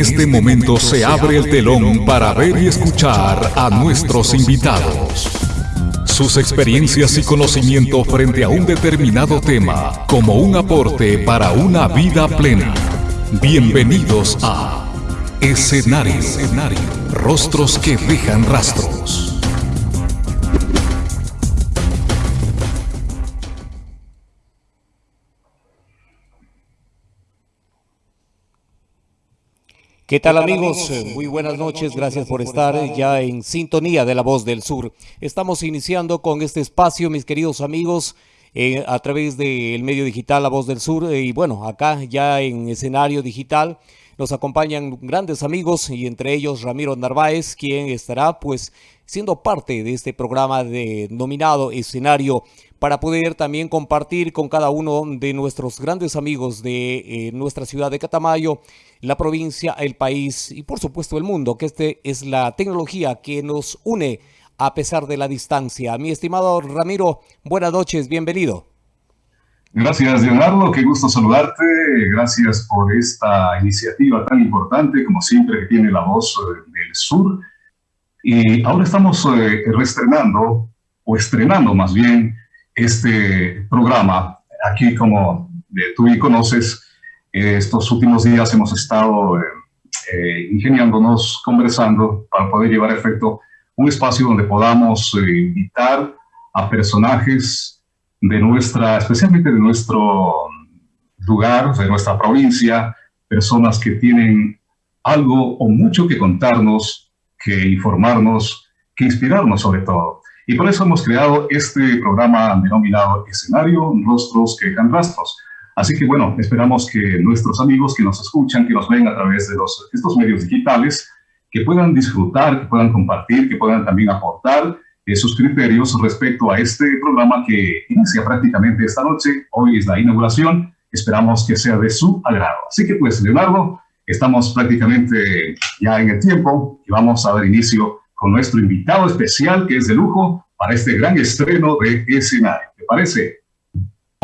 este momento se abre el telón para ver y escuchar a nuestros invitados. Sus experiencias y conocimiento frente a un determinado tema como un aporte para una vida plena. Bienvenidos a Escenario. Rostros que dejan rastros. ¿Qué tal amigos? Muy buenas noches, gracias por estar ya en sintonía de La Voz del Sur. Estamos iniciando con este espacio, mis queridos amigos, eh, a través del medio digital La Voz del Sur eh, y bueno, acá ya en escenario digital nos acompañan grandes amigos y entre ellos Ramiro Narváez, quien estará pues siendo parte de este programa denominado Escenario para poder también compartir con cada uno de nuestros grandes amigos de eh, nuestra ciudad de Catamayo la provincia, el país y por supuesto el mundo, que este es la tecnología que nos une a pesar de la distancia. Mi estimado Ramiro, buenas noches, bienvenido. Gracias, Leonardo, qué gusto saludarte. Gracias por esta iniciativa tan importante, como siempre, que tiene la voz eh, del sur. Y ahora estamos eh, reestrenando, o estrenando más bien, este programa. Aquí, como tú y conoces, estos últimos días hemos estado eh, eh, ingeniándonos, conversando para poder llevar a efecto un espacio donde podamos eh, invitar a personajes de nuestra, especialmente de nuestro lugar, de nuestra provincia, personas que tienen algo o mucho que contarnos, que informarnos, que inspirarnos sobre todo. Y por eso hemos creado este programa denominado Escenario, Rostros que dejan rastros Así que bueno, esperamos que nuestros amigos que nos escuchan, que nos ven a través de estos medios digitales, que puedan disfrutar, que puedan compartir, que puedan también aportar eh, sus criterios respecto a este programa que inicia prácticamente esta noche. Hoy es la inauguración. Esperamos que sea de su agrado. Así que pues, Leonardo, estamos prácticamente ya en el tiempo y vamos a dar inicio con nuestro invitado especial que es de lujo para este gran estreno de escenario. ¿Te parece?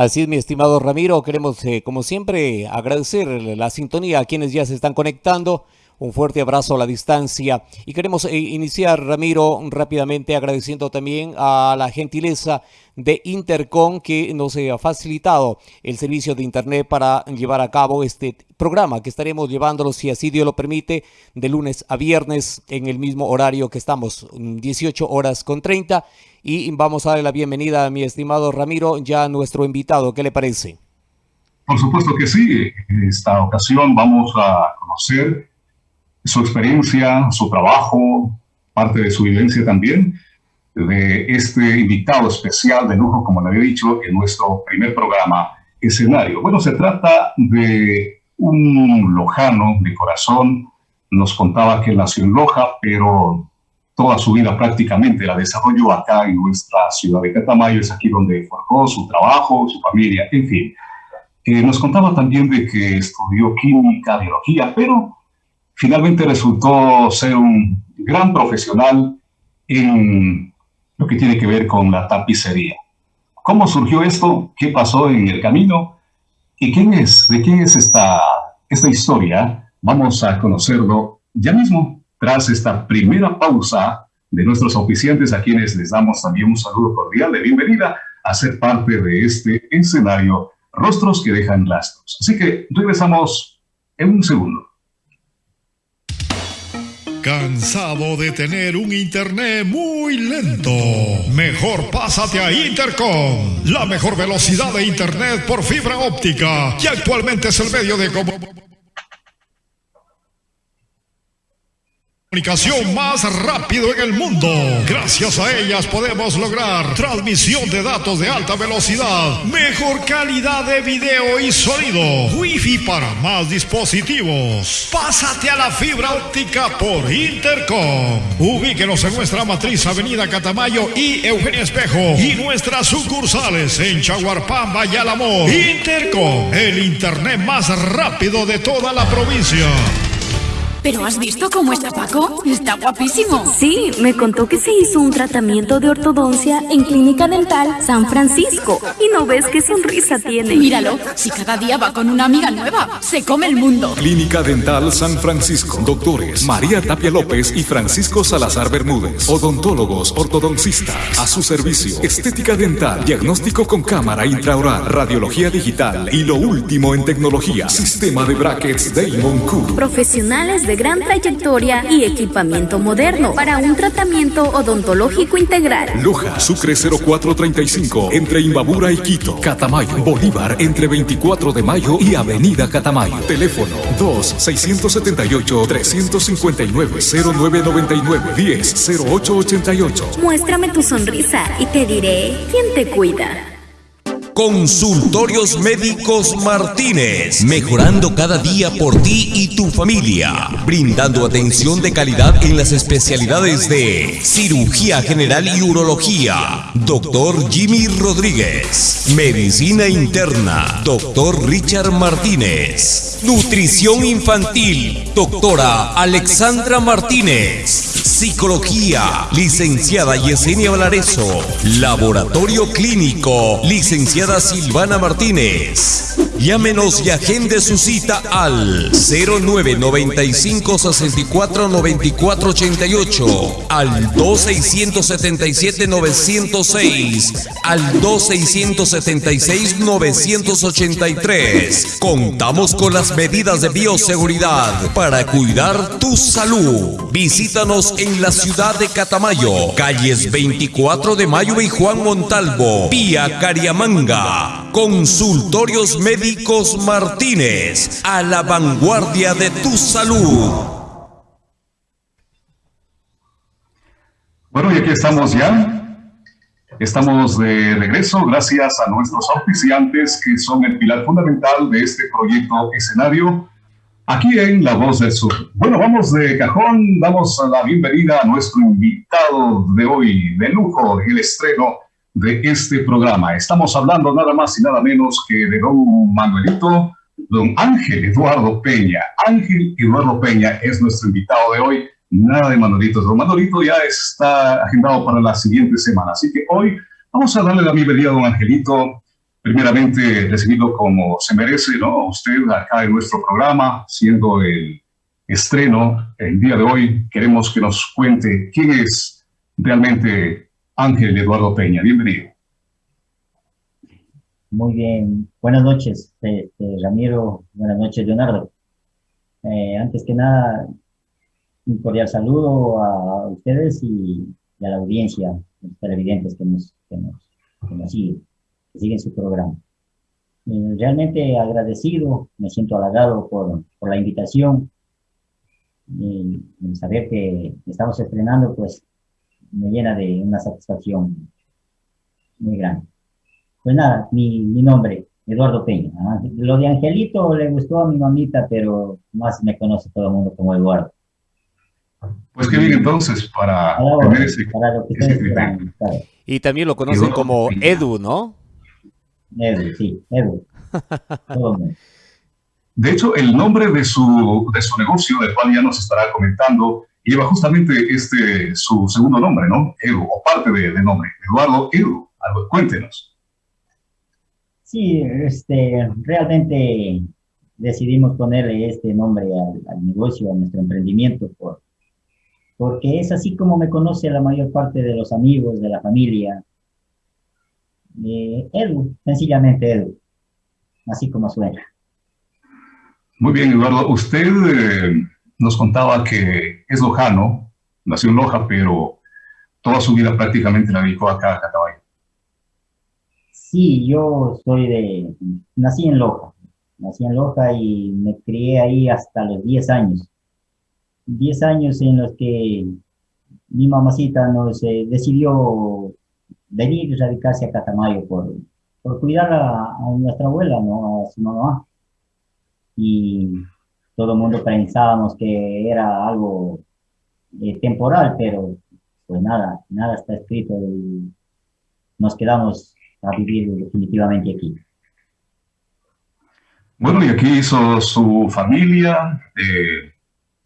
Así es, mi estimado Ramiro, queremos, eh, como siempre, agradecer la sintonía a quienes ya se están conectando. Un fuerte abrazo a la distancia. Y queremos eh, iniciar, Ramiro, rápidamente agradeciendo también a la gentileza de Intercom que nos ha facilitado el servicio de Internet para llevar a cabo este programa que estaremos llevándolo, si así Dios lo permite, de lunes a viernes en el mismo horario que estamos, 18 horas con 30 y vamos a darle la bienvenida a mi estimado Ramiro, ya nuestro invitado. ¿Qué le parece? Por supuesto que sí. En esta ocasión vamos a conocer su experiencia, su trabajo, parte de su vivencia también, de este invitado especial de lujo, como le había dicho, en nuestro primer programa escenario. Bueno, se trata de un lojano de corazón. Nos contaba que nació en Loja, pero toda su vida prácticamente la desarrolló acá en nuestra ciudad de Catamayo, es aquí donde forjó su trabajo, su familia, en fin. Eh, nos contaba también de que estudió química, biología, pero finalmente resultó ser un gran profesional en lo que tiene que ver con la tapicería. ¿Cómo surgió esto? ¿Qué pasó en el camino? ¿Y quién es? ¿De quién es esta, esta historia? Vamos a conocerlo ya mismo tras esta primera pausa de nuestros oficiantes, a quienes les damos también un saludo cordial de bienvenida a ser parte de este escenario Rostros que dejan rastros. Así que regresamos en un segundo. ¿Cansado de tener un internet muy lento? Mejor pásate a Intercom, la mejor velocidad de internet por fibra óptica, que actualmente es el medio de comunicación Comunicación más rápido en el mundo. Gracias a ellas podemos lograr transmisión de datos de alta velocidad, mejor calidad de video y sonido, wifi para más dispositivos. Pásate a la fibra óptica por Intercom. Ubíquenos en nuestra matriz Avenida Catamayo y Eugenio Espejo y nuestras sucursales en Chaguarpamba y Alamor. Intercom, el internet más rápido de toda la provincia. ¿Pero has visto cómo está Paco? Está guapísimo. Sí, me contó que se hizo un tratamiento de ortodoncia en Clínica Dental San Francisco. Y no ves qué sonrisa tiene. Míralo, si cada día va con una amiga nueva, se come el mundo. Clínica Dental San Francisco. Doctores María Tapia López y Francisco Salazar Bermúdez. Odontólogos, ortodoncistas. A su servicio. Estética dental, diagnóstico con cámara intraoral, radiología digital y lo último en tecnología. Sistema de brackets Damon Cool. Profesionales de gran trayectoria y equipamiento moderno para un tratamiento odontológico integral. Loja, Sucre 0435, entre Imbabura y Quito. Catamayo, Bolívar, entre 24 de mayo y Avenida Catamayo. Teléfono 2-679-359-0999-10-0888. Muéstrame tu sonrisa y te diré quién te cuida. Consultorios Médicos Martínez, mejorando cada día por ti y tu familia, brindando atención de calidad en las especialidades de cirugía general y urología. Doctor Jimmy Rodríguez, medicina interna. Doctor Richard Martínez, nutrición infantil. Doctora Alexandra Martínez, psicología. Licenciada Yesenia Valareso, laboratorio clínico. Licenciada Silvana Martínez. Llámenos y agende su cita al 0995 64 94 88, al 2677 906, al 2676 983. Contamos con las medidas de bioseguridad para cuidar tu salud. Visítanos en la ciudad de Catamayo, calles 24 de Mayo y Juan Montalvo, vía Cariamanga. Consultorios Médicos Martínez, a la vanguardia de tu salud. Bueno, y aquí estamos ya. Estamos de regreso gracias a nuestros auspiciantes que son el pilar fundamental de este proyecto escenario aquí en La Voz del Sur. Bueno, vamos de cajón, damos la bienvenida a nuestro invitado de hoy, de lujo, el estreno de este programa. Estamos hablando nada más y nada menos que de don Manuelito, don Ángel Eduardo Peña. Ángel Eduardo Peña es nuestro invitado de hoy. Nada de Manuelito. Don Manuelito ya está agendado para la siguiente semana. Así que hoy vamos a darle la bienvenida a don Angelito. Primeramente, recibido como se merece, ¿no? Usted acá en nuestro programa, siendo el estreno el día de hoy, queremos que nos cuente quién es realmente Ángel Eduardo Peña. Bienvenido. Muy bien. Buenas noches, este, Ramiro. Buenas noches, Leonardo. Eh, antes que nada, un cordial saludo a ustedes y, a la audiencia, los televidentes que nos, que nos, siguen, su programa. Eh, realmente agradecido, me siento halagado por, por la invitación. Y, y saber que estamos estrenando, pues me llena de una satisfacción muy grande. Pues nada, mi, mi nombre, Eduardo Peña. Lo de Angelito le gustó a mi mamita, pero más me conoce todo el mundo como Eduardo. Pues qué bien entonces para, Para, tener ese, para lo que ese criterio. Y también lo conocen Eduardo como Peña. Edu, ¿no? Edu, sí, Edu. De hecho, el nombre de su, de su negocio, del cual ya nos estará comentando, lleva justamente este, su segundo nombre, ¿no? Edu, o parte de, de nombre. Eduardo Edu. Algo, cuéntenos. Sí, este, realmente decidimos ponerle este nombre al, al negocio, a nuestro emprendimiento, por, porque es así como me conoce la mayor parte de los amigos, de la familia. Eh, Edu, sencillamente Edu, así como suena. Muy bien, Eduardo. Usted eh, nos contaba que es lojano, nació en Loja, pero toda su vida prácticamente la dedicó acá a Catabayo. Sí, yo soy de, nací en Loja, nací en Loja y me crié ahí hasta los 10 años. 10 años en los que mi mamacita nos decidió venir y radicarse a Catamayo por, por cuidar a, a nuestra abuela, ¿no? A su mamá. Y todo el mundo pensábamos que era algo eh, temporal, pero pues nada, nada está escrito y nos quedamos a vivir definitivamente aquí. Bueno, y aquí hizo su familia, eh,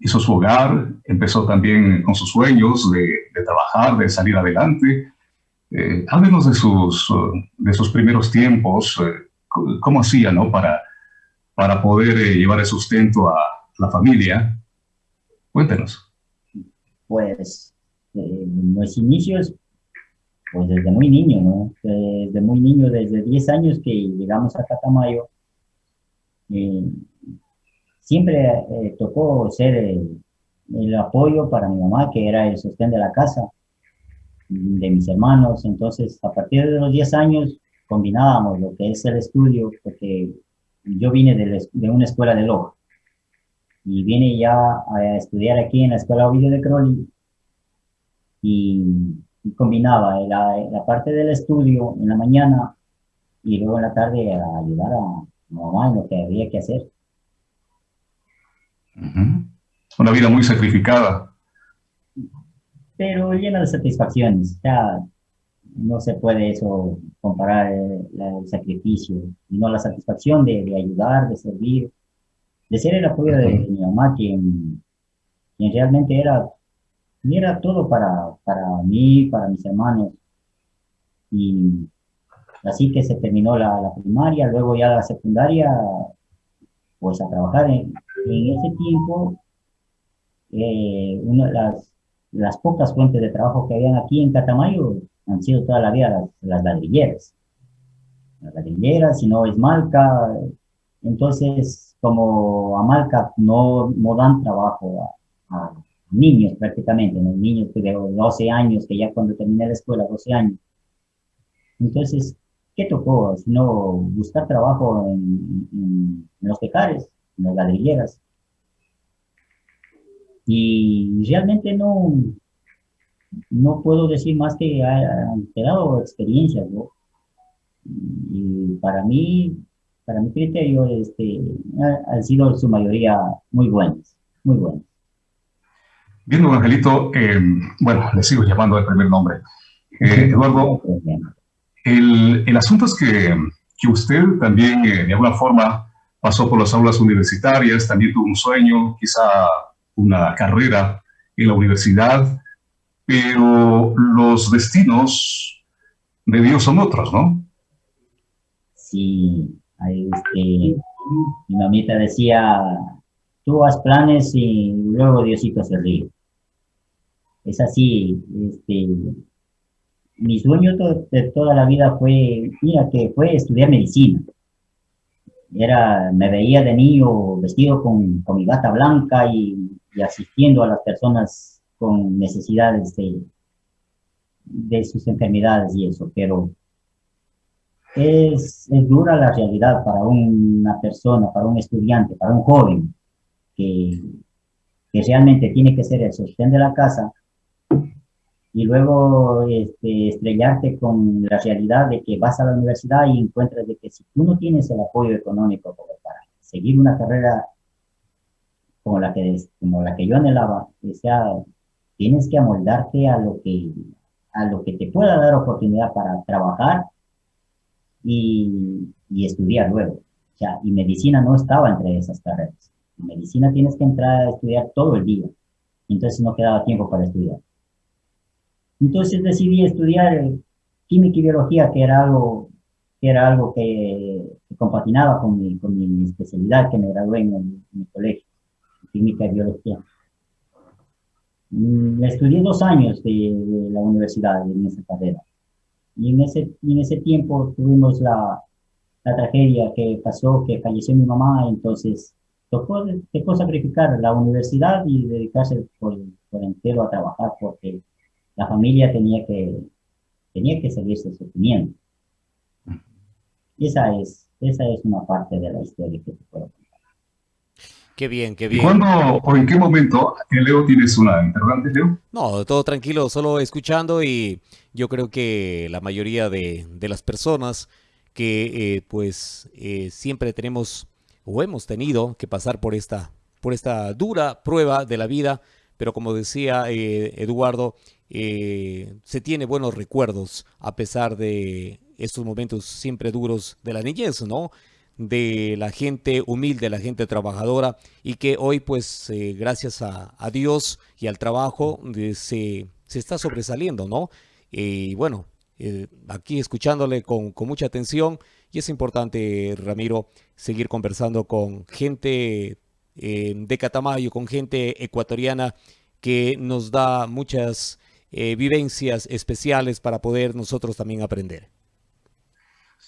hizo su hogar, empezó también con sus sueños de, trabajar, de salir adelante. Eh, háblenos de sus, de sus primeros tiempos, eh, cómo hacía ¿no? para, para poder eh, llevar el sustento a la familia. Cuéntenos. Pues en los inicios, pues desde muy niño, ¿no? Desde muy niño, desde 10 años que llegamos a Catamayo, siempre eh, tocó ser el, apoyo para mi mamá, que era el sostén de la casa, de mis hermanos. Entonces, a partir de los 10 años, combinábamos lo que es el estudio, porque yo vine de, una escuela de Loja y vine ya a estudiar aquí en la Escuela Ovidio de Crowley y, combinaba la, la, parte del estudio en la mañana y luego en la tarde a ayudar a mamá en lo que había que hacer. Una vida muy sacrificada. Pero llena de satisfacciones. No se puede eso comparar el, sacrificio, sino la satisfacción de, ayudar, de servir, de ser el apoyo de, mi mamá, quien, realmente era, era todo para, para mí, para mis hermanos. Y así que se terminó la, la primaria, luego ya la secundaria, pues a trabajar en, en ese tiempo, eh, una de las, las, pocas fuentes de trabajo que habían aquí en Catamayo han sido toda la vida las, las ladrilleras. Las ladrilleras, si no es Malca, entonces como a Malca no, no dan trabajo a, niños prácticamente, ¿no? niños de 12 años, que ya cuando terminé la escuela, 12 años. Entonces, ¿qué tocó? Sino buscar trabajo en, en, en los pecares las ladrilleras. Y realmente no, no puedo decir más que han quedado experiencias, Y para mí, para mi criterio, este, han sido su mayoría muy buenas, muy buenas. Bien, don Angelito, eh, bueno, le sigo llamando el primer nombre. Eh, Eduardo, el, el, asunto es que, que usted también, eh, de alguna forma, pasó por las aulas universitarias, también tuvo un sueño, quizá una carrera en la universidad, pero los destinos de Dios son otros, ¿no? Sí, este, mi mamita decía, tú haz planes y luego Diosito se ríe. Es así, este, mi sueño de toda la vida fue, mira, que fue estudiar medicina era, me veía de niño vestido con, con mi bata blanca y, asistiendo a las personas con necesidades de, de sus enfermedades y eso, pero es, es, dura la realidad para una persona, para un estudiante, para un joven que, que realmente tiene que ser el sostén de la casa y luego este, estrellarte con la realidad de que vas a la universidad y encuentras de que si tú no tienes el apoyo económico para seguir una carrera como la que, como la que yo anhelaba, o sea, tienes que amoldarte a lo que, a lo que te pueda dar oportunidad para trabajar y, y estudiar luego. O sea, y medicina no estaba entre esas carreras. En medicina tienes que entrar a estudiar todo el día. Entonces no quedaba tiempo para estudiar. Entonces decidí estudiar química y biología, que era algo que, era algo que, compaginaba con mi, con mi, especialidad que me gradué en, mi colegio, química y biología. Mm, estudié dos años de, la universidad en esa carrera. Y en ese, en ese tiempo tuvimos la, la tragedia que pasó, que falleció mi mamá, entonces tocó, tocó sacrificar la universidad y dedicarse por, por entero a trabajar porque la familia tenía que, tenía que seguirse sosteniendo. Esa es, esa es una parte de la historia que te puedo contar. Qué bien, qué bien. ¿Cuándo o en qué momento, eh, Leo, tienes una interrogante, Leo? No, todo tranquilo, solo escuchando y yo creo que la mayoría de, de las personas que eh, pues eh, siempre tenemos o hemos tenido que pasar por esta, por esta dura prueba de la vida, pero como decía Eduardo, eh, se tiene buenos recuerdos a pesar de estos momentos siempre duros de la niñez, ¿no? De la gente humilde, la gente trabajadora y que hoy pues eh, gracias a, Dios y al trabajo eh, se, se, está sobresaliendo, ¿no? Y bueno, eh, aquí escuchándole con, con, mucha atención y es importante, Ramiro, seguir conversando con gente de Catamayo, con gente ecuatoriana que nos da muchas vivencias especiales para poder nosotros también aprender.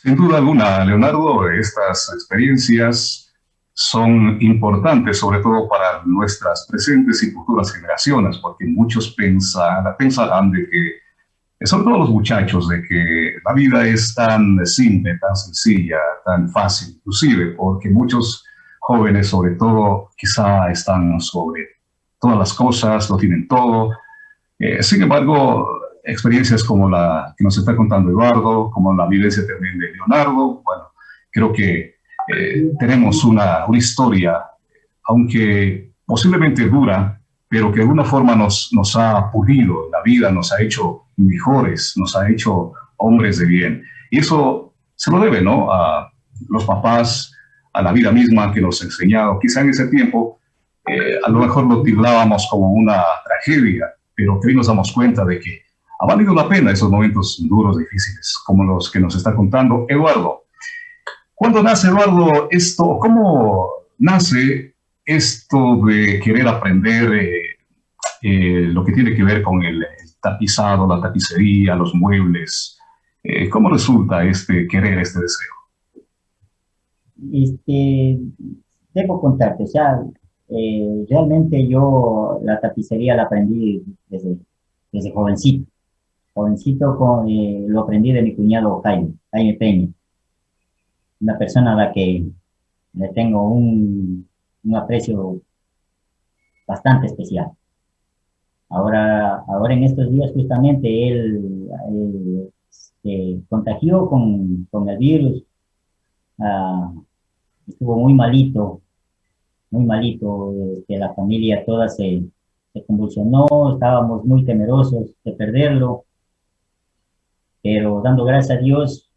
Sin duda alguna, Leonardo, estas experiencias son importantes, sobre todo para nuestras presentes y futuras generaciones, porque muchos pensarán de que, sobre todo los muchachos, de que la vida es tan simple, tan sencilla, tan fácil, inclusive, porque muchos jóvenes, sobre todo, quizá están sobre todas las cosas, lo tienen todo. Eh, sin embargo, experiencias como la que nos está contando Eduardo, como la vivencia también de Leonardo. Bueno, creo que eh, tenemos una, una, historia, aunque posiblemente dura, pero que de alguna forma nos, nos ha pulido la vida, nos ha hecho mejores, nos ha hecho hombres de bien. Y eso se lo debe, ¿no? A los papás, a la vida misma que nos ha enseñado. Quizá en ese tiempo eh, a lo mejor lo tildábamos como una tragedia, pero que hoy nos damos cuenta de que ha valido la pena esos momentos duros, difíciles, como los que nos está contando Eduardo. ¿Cuándo nace Eduardo esto? ¿Cómo nace esto de querer aprender eh, eh, lo que tiene que ver con el, tapizado, la tapicería, los muebles? Eh, ¿Cómo resulta este querer, este deseo? Este, debo contarte, o realmente yo la tapicería la aprendí desde jovencito jovencito con, eh, lo aprendí de mi cuñado Jaime, Jaime Peña, una persona a la que le tengo un, aprecio bastante especial. Ahora, ahora en estos días justamente él, se contagió con, el virus, ah, estuvo muy malito, muy malito, este, la familia toda se convulsionó, estábamos muy temerosos de perderlo, pero dando gracias a Dios,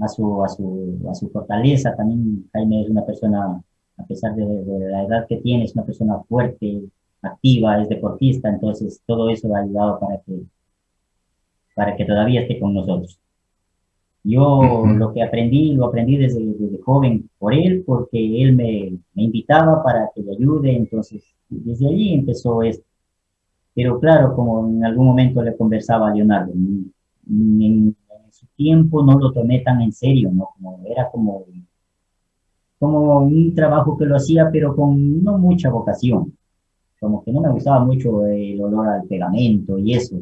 a su, a su, a su fortaleza, también Jaime es una persona, a pesar de, la edad que tiene, es una persona fuerte, activa, es deportista, entonces todo eso ha ayudado para que, para que todavía esté con nosotros. Yo lo que aprendí, lo aprendí desde, desde, joven por él, porque él me, me, invitaba para que le ayude, entonces desde allí empezó esto. Pero claro, como en algún momento le conversaba a Leonardo, en, su tiempo no lo tomé tan en serio, ¿no? Como era como, como un trabajo que lo hacía, pero con no mucha vocación. Como que no me gustaba mucho el olor al pegamento y eso,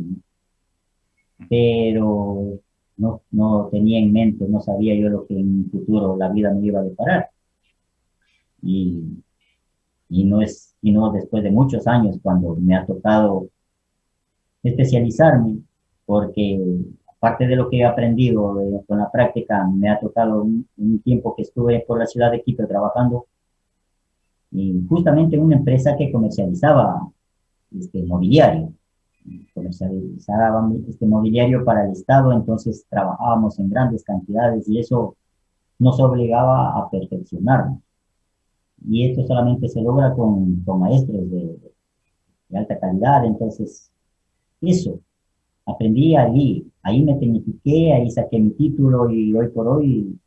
Pero no, no tenía en mente, no sabía yo lo que en un futuro la vida me iba a deparar. Y, y no es, sino después de muchos años cuando me ha tocado especializarme porque aparte de lo que he aprendido eh, con la práctica, me ha tocado un, tiempo que estuve por la ciudad de Quito trabajando y justamente en una empresa que comercializaba este mobiliario, comercializaba este mobiliario para el Estado, entonces trabajábamos en grandes cantidades y eso nos obligaba a perfeccionarnos. Y esto solamente se logra con, con maestros de, de alta calidad, entonces eso aprendí allí, ahí me tecnifiqué, ahí saqué mi título y hoy por hoy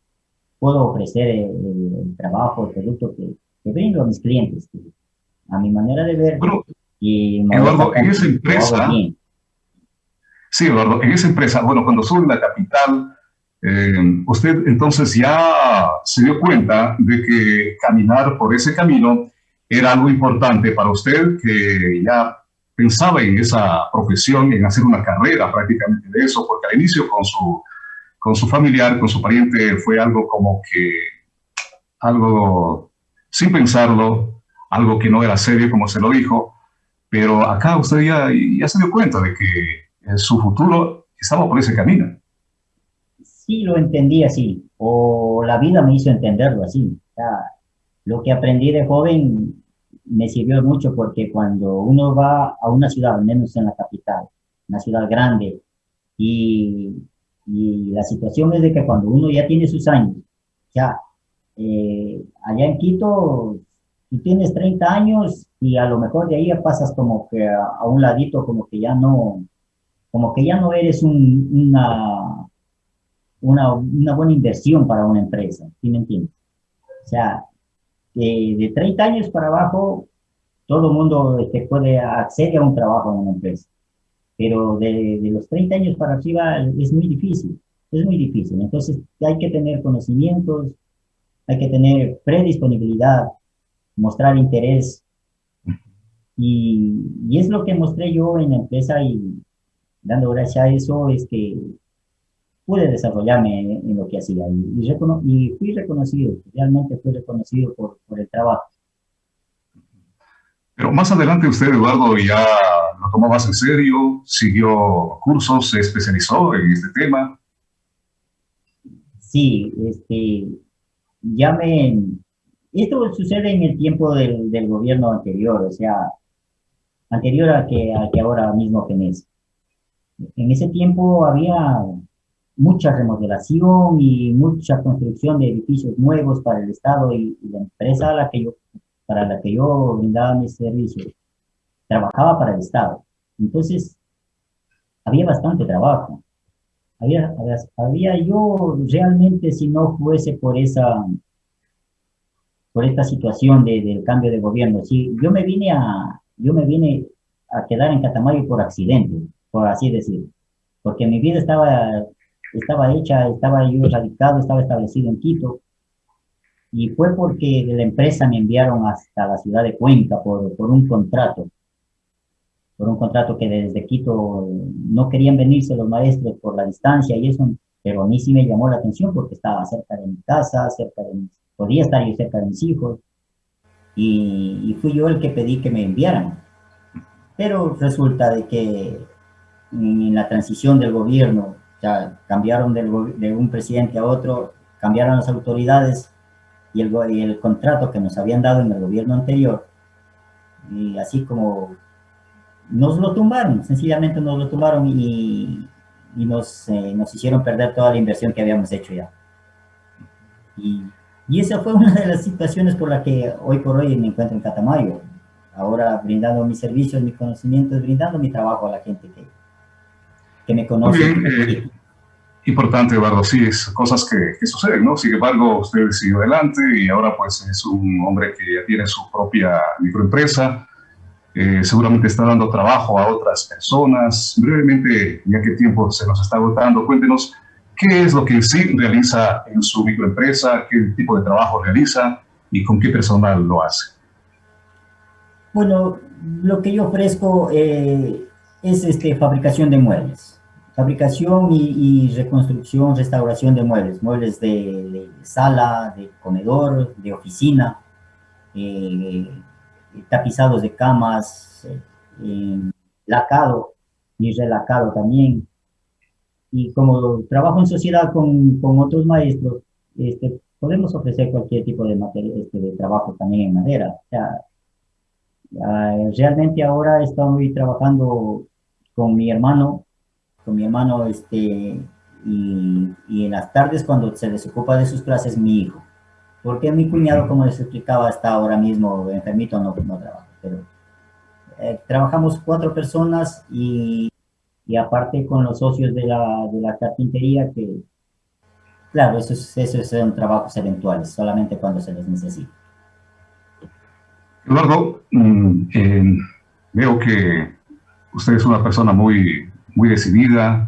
puedo ofrecer el, trabajo, el producto que, que, brindo a mis clientes, a mi manera de ver. y Eduardo, en esa empresa, sí, Eduardo, en esa empresa, bueno, cuando sube la capital, eh, usted entonces ya se dio cuenta de que caminar por ese camino era algo importante para usted, que ya pensaba en esa profesión, en hacer una carrera prácticamente de eso, porque al inicio con su, con su familiar, con su pariente, fue algo como que, algo sin pensarlo, algo que no era serio, como se lo dijo, pero acá usted ya, ya se dio cuenta de que su futuro estaba por ese camino. Sí, lo entendí así, o la vida me hizo entenderlo así. lo que aprendí de joven me sirvió mucho porque cuando uno va a una ciudad, menos en la capital, una ciudad grande, y, y la situación es de que cuando uno ya tiene sus años, ya eh, allá en Quito, tú tienes 30 años y a lo mejor de ahí pasas como que a, un ladito, como que ya no, como que ya no eres una, una, una, buena inversión para una empresa, ¿sí me entiendes? O sea, de, de 30 años para abajo, todo el mundo este, puede acceder a un trabajo en una empresa, pero de, de los 30 años para arriba es muy difícil, es muy difícil. Entonces hay que tener conocimientos, hay que tener predisponibilidad, mostrar interés. Y, y, es lo que mostré yo en la empresa y dando gracias a eso es que pude desarrollarme en, lo que hacía y, y, fui reconocido, realmente fui reconocido por, por el trabajo. Pero más adelante usted, Eduardo, ya lo tomó más en serio, siguió cursos, se especializó en este tema. Sí, este, ya me... Esto sucede en el tiempo del, del gobierno anterior, o sea, anterior a que, a que ahora mismo tenés. En ese tiempo había mucha remodelación y mucha construcción de edificios nuevos para el Estado y, la empresa a la que yo, para la que yo brindaba mis servicios trabajaba para el Estado. Entonces, había bastante trabajo. Había, había yo realmente, si no fuese por esa, por esta situación de, del cambio de gobierno, si yo me vine a, yo me vine a quedar en Catamayo por accidente, por así decir, porque mi vida estaba, estaba hecha, estaba yo radicado, estaba establecido en Quito, y fue porque de la empresa me enviaron hasta la ciudad de Cuenca por, por un contrato por un contrato que desde Quito no querían venirse los maestros por la distancia y eso, pero a mí sí me llamó la atención porque estaba cerca de mi casa, cerca de podía estar yo cerca de mis hijos y, fui yo el que pedí que me enviaran. Pero resulta de que en la transición del gobierno, ya cambiaron del, de un presidente a otro, cambiaron las autoridades y el, y el contrato que nos habían dado en el gobierno anterior, y así como nos lo tumbaron, sencillamente nos lo tumbaron y, y nos, eh, nos hicieron perder toda la inversión que habíamos hecho ya. Y, y, esa fue una de las situaciones por la que hoy por hoy me encuentro en Catamayo, ahora brindando mis servicios, mis conocimientos, brindando mi trabajo a la gente que, que me conoce. Importante, Eduardo, sí, es cosas que, que, suceden, ¿no? Sin embargo, usted siguió adelante y ahora pues es un hombre que ya tiene su propia microempresa, eh, seguramente está dando trabajo a otras personas. Brevemente, ya que tiempo se nos está agotando, cuéntenos qué es lo que sí realiza en su microempresa, qué tipo de trabajo realiza y con qué personal lo hace. Bueno, lo que yo ofrezco eh, es este, fabricación de muebles. Fabricación y, reconstrucción, restauración de muebles. Muebles de, sala, de comedor, de oficina. Eh, tapizados de camas, eh, lacado y relacado también. Y como trabajo en sociedad con, con otros maestros, este, podemos ofrecer cualquier tipo de, este, de trabajo también en madera. O sea, realmente ahora estoy trabajando con mi hermano, con mi hermano, este, y, y en las tardes cuando se desocupa de sus clases mi hijo porque mi cuñado, como les explicaba, está ahora mismo enfermito, no, no trabaja, pero eh, trabajamos cuatro personas y, y, aparte con los socios de la, de la carpintería que, claro, esos, esos son trabajos eventuales, solamente cuando se les necesita. Eduardo, mm, eh, veo que usted es una persona muy, muy decidida,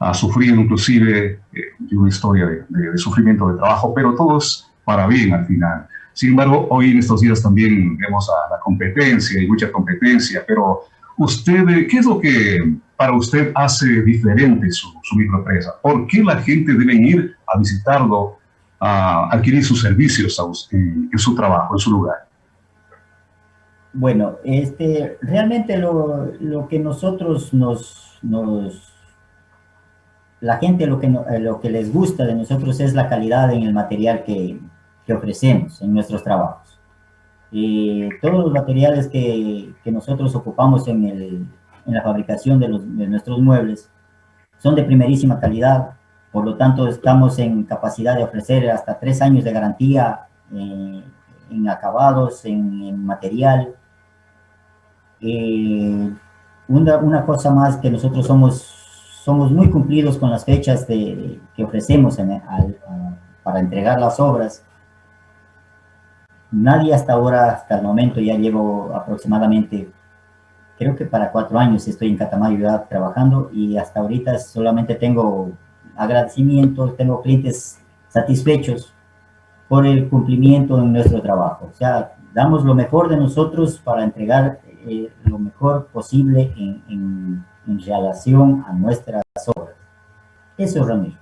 ha sufrido inclusive eh, una historia de, de, de, sufrimiento de trabajo, pero todos para bien al final. Sin embargo, hoy en estos días también vemos a la competencia y mucha competencia, pero usted, ¿qué es lo que para usted hace diferente su, su microempresa? ¿Por qué la gente debe ir a visitarlo, a adquirir sus servicios en, en su trabajo, en su lugar? Bueno, este, realmente lo, lo que nosotros nos, nos, la gente lo que, lo que les gusta de nosotros es la calidad en el material que, que ofrecemos en nuestros trabajos. y todos los materiales que, que nosotros ocupamos en, el, en la fabricación de, los, de, nuestros muebles son de primerísima calidad, por lo tanto estamos en capacidad de ofrecer hasta tres años de garantía eh, en acabados, en, material. Eh, una, cosa más que nosotros somos, somos muy cumplidos con las fechas de, que ofrecemos para entregar las obras. Nadie hasta ahora, hasta el momento, ya llevo aproximadamente, creo que para cuatro años estoy en Catamayo ya trabajando y hasta ahorita solamente tengo agradecimientos, tengo clientes satisfechos por el cumplimiento en nuestro trabajo. O sea, damos lo mejor de nosotros para entregar eh, lo mejor posible en, en, en relación a nuestras obras. Eso, Ramiro.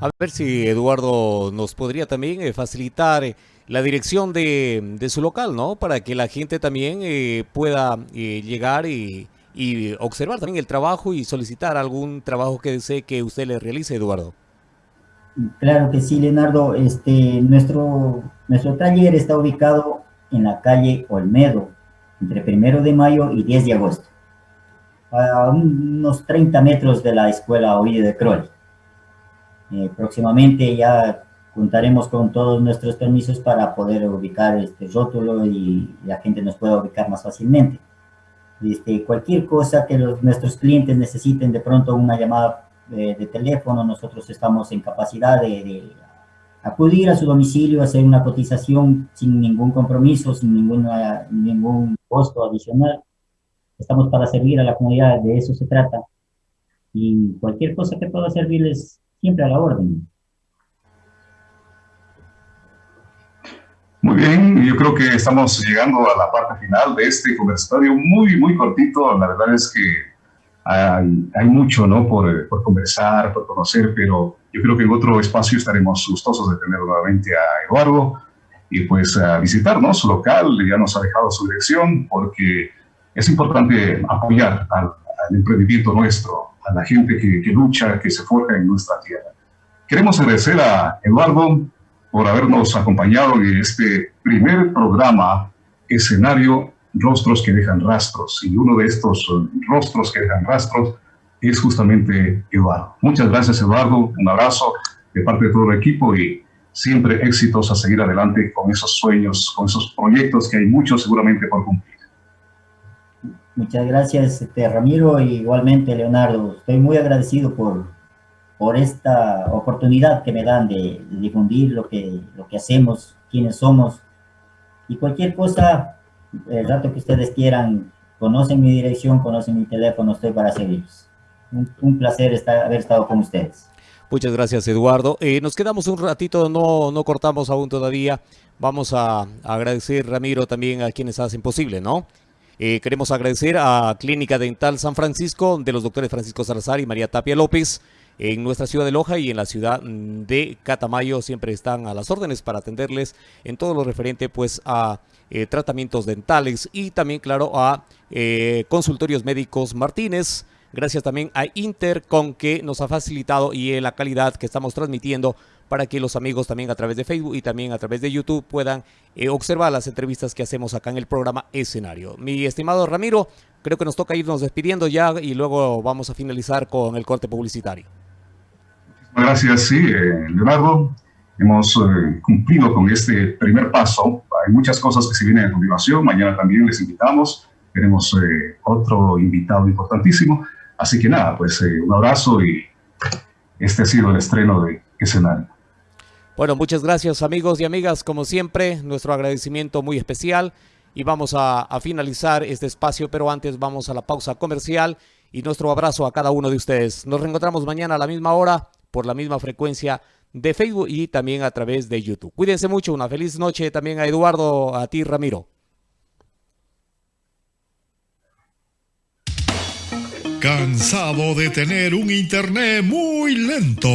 A ver si Eduardo nos podría también eh, facilitar eh, la dirección de, su local, ¿no? Para que la gente también eh, pueda llegar y, observar también el trabajo y solicitar algún trabajo que desee que usted le realice, Eduardo. Claro que sí, Leonardo. Este, nuestro, nuestro taller está ubicado en la calle Olmedo, entre primero de mayo y 10 de agosto, a unos 30 metros de la escuela Oído de Crowley. Eh, próximamente ya contaremos con todos nuestros permisos para poder ubicar este rótulo y la gente nos pueda ubicar más fácilmente. Este, cualquier cosa que los, nuestros clientes necesiten de pronto una llamada eh, de, teléfono, nosotros estamos en capacidad de, acudir a su domicilio, hacer una cotización sin ningún compromiso, sin ninguna, ningún costo adicional. Estamos para servir a la comunidad, de eso se trata. Y cualquier cosa que pueda servirles siempre a la orden. Muy bien, yo creo que estamos llegando a la parte final de este conversatorio muy, muy cortito. La verdad es que hay, hay mucho ¿no? por, por, conversar, por conocer, pero yo creo que en otro espacio estaremos gustosos de tener nuevamente a Eduardo y pues a visitarnos su local, ya nos ha dejado su dirección porque es importante apoyar al, al emprendimiento nuestro, a la gente que, que lucha, que se forja en nuestra tierra. Queremos agradecer a Eduardo por habernos acompañado en este primer programa, escenario Rostros que dejan rastros. Y uno de estos rostros que dejan rastros es justamente Eduardo. Muchas gracias, Eduardo. Un abrazo de parte de todo el equipo y siempre éxitos a seguir adelante con esos sueños, con esos proyectos que hay muchos seguramente por cumplir. Muchas gracias, este, Ramiro, y igualmente, Leonardo. Estoy muy agradecido por, por esta oportunidad que me dan de, difundir lo que, lo que hacemos, quiénes somos. Y cualquier cosa, el rato que ustedes quieran, conocen mi dirección, conocen mi teléfono, estoy para servirles. Un, placer estar, haber estado con ustedes. Muchas gracias, Eduardo. Eh, nos quedamos un ratito, no, no cortamos aún todavía. Vamos a agradecer, Ramiro, también a quienes hacen posible, ¿no? Eh, queremos agradecer a Clínica Dental San Francisco de los doctores Francisco Salazar y María Tapia López. En nuestra ciudad de Loja y en la ciudad de Catamayo siempre están a las órdenes para atenderles en todo lo referente pues a eh, tratamientos dentales y también claro a eh, consultorios médicos Martínez. Gracias también a Intercom que nos ha facilitado y la calidad que estamos transmitiendo para que los amigos también a través de Facebook y también a través de YouTube puedan eh, observar las entrevistas que hacemos acá en el programa Escenario. Mi estimado Ramiro, creo que nos toca irnos despidiendo ya y luego vamos a finalizar con el corte publicitario. Gracias, sí, eh, Leonardo. Hemos eh, cumplido con este primer paso. Hay muchas cosas que se vienen a continuación. Mañana también les invitamos. Tenemos otro invitado importantísimo. Así que nada, pues un abrazo y este ha sido el estreno de escenario. Bueno, muchas gracias amigos y amigas, como siempre, nuestro agradecimiento muy especial y vamos a, finalizar este espacio, pero antes vamos a la pausa comercial y nuestro abrazo a cada uno de ustedes. Nos reencontramos mañana a la misma hora por la misma frecuencia de Facebook y también a través de YouTube. Cuídense mucho, una feliz noche también a Eduardo, a ti Ramiro. ¿Cansado de tener un internet muy lento?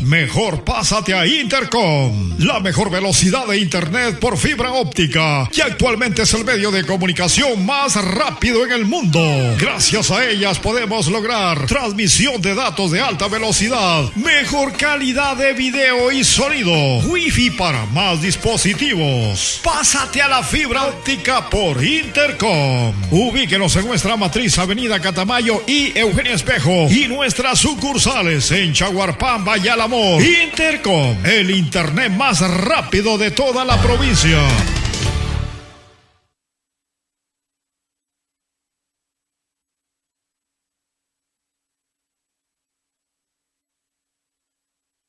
Mejor pásate a Intercom, la mejor velocidad de internet por fibra óptica, que actualmente es el medio de comunicación más rápido en el mundo. Gracias a ellas podemos lograr transmisión de datos de alta velocidad, mejor calidad de video y sonido, wifi para más dispositivos. Pásate a la fibra óptica por Intercom. Ubíquenos en nuestra matriz Avenida Catamayo y Eugenio Espejo y nuestras sucursales en Chaguarpamba y. Intercom, el internet más rápido de toda la provincia.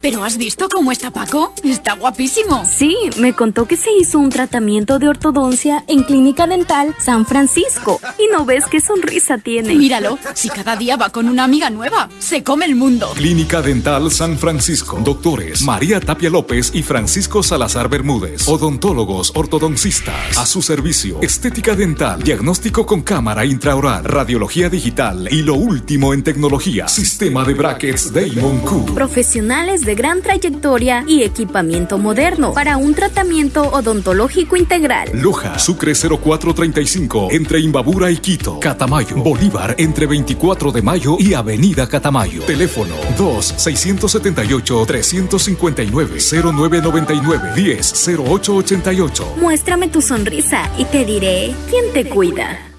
¿Pero has visto cómo está Paco? Está guapísimo. Sí, me contó que se hizo un tratamiento de ortodoncia en Clínica Dental San Francisco. Y no ves qué sonrisa tiene. Míralo, si cada día va con una amiga nueva, se come el mundo. Clínica Dental San Francisco. Doctores María Tapia López y Francisco Salazar Bermúdez. Odontólogos ortodoncistas. A su servicio. Estética dental. Diagnóstico con cámara intraoral. Radiología digital. Y lo último en tecnología. Sistema de brackets Damon Q. Profesionales de gran trayectoria y equipamiento moderno para un tratamiento odontológico integral. Loja, Sucre 0435, entre Imbabura y Quito. Catamayo, Bolívar, entre 24 de mayo y Avenida Catamayo. Teléfono 2-679-359-0999-10-0888. Muéstrame tu sonrisa y te diré quién te cuida.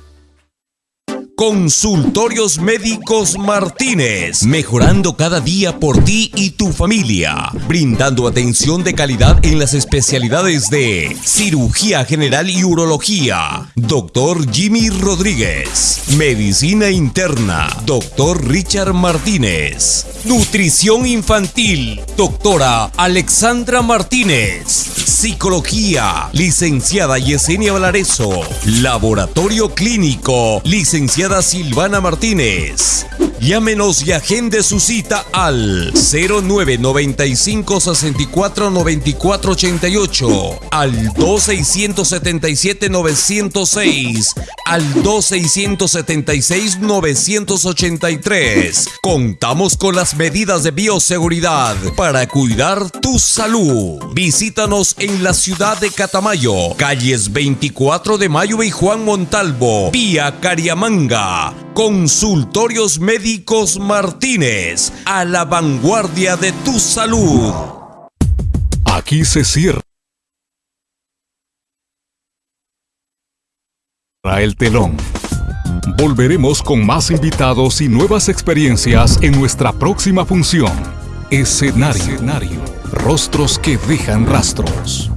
Consultorios Médicos Martínez, mejorando cada día por ti y tu familia, brindando atención de calidad en las especialidades de cirugía general y urología. Doctor Jimmy Rodríguez, medicina interna. Doctor Richard Martínez, nutrición infantil. Doctora Alexandra Martínez, psicología. Licenciada Yesenia Valareso, laboratorio clínico. Licenciada Silvana Martínez. Llámenos y agende su cita al 0995 64 94 88, al 2677 906, al 2676 983. Contamos con las medidas de bioseguridad para cuidar tu salud. Visítanos en la ciudad de Catamayo, calles 24 de Mayo y Juan Montalvo, vía Cariamanga. Consultorios Médicos Martínez, a la vanguardia de tu salud. Aquí se cierra el telón. Volveremos con más invitados y nuevas experiencias en nuestra próxima función. Escenario. Rostros que dejan rastros.